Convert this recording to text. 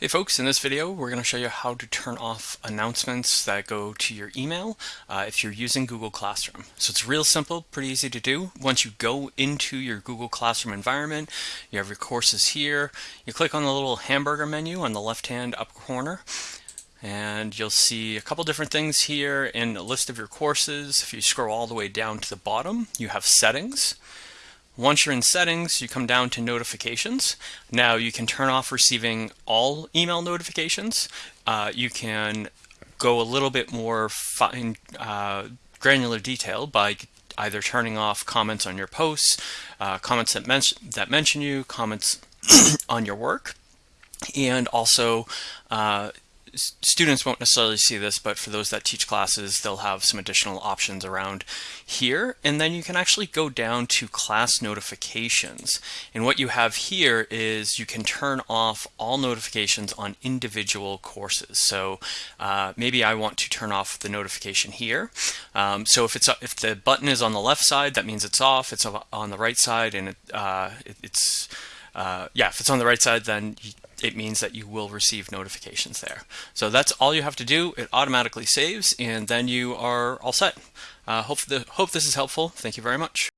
Hey folks, in this video we're going to show you how to turn off announcements that go to your email uh, if you're using Google Classroom. So it's real simple, pretty easy to do. Once you go into your Google Classroom environment, you have your courses here. You click on the little hamburger menu on the left hand up corner and you'll see a couple different things here in a list of your courses. If you scroll all the way down to the bottom, you have settings. Once you're in settings, you come down to notifications. Now you can turn off receiving all email notifications. Uh, you can go a little bit more fine, uh, granular detail by either turning off comments on your posts, uh, comments that, men that mention you, comments on your work, and also uh, students won't necessarily see this, but for those that teach classes, they'll have some additional options around here. And then you can actually go down to class notifications. And what you have here is you can turn off all notifications on individual courses. So uh, maybe I want to turn off the notification here. Um, so if it's if the button is on the left side, that means it's off. It's on the right side, and it, uh, it, it's uh, yeah, if it's on the right side, then you, it means that you will receive notifications there. So that's all you have to do. It automatically saves and then you are all set. Uh, hope, the, hope this is helpful. Thank you very much.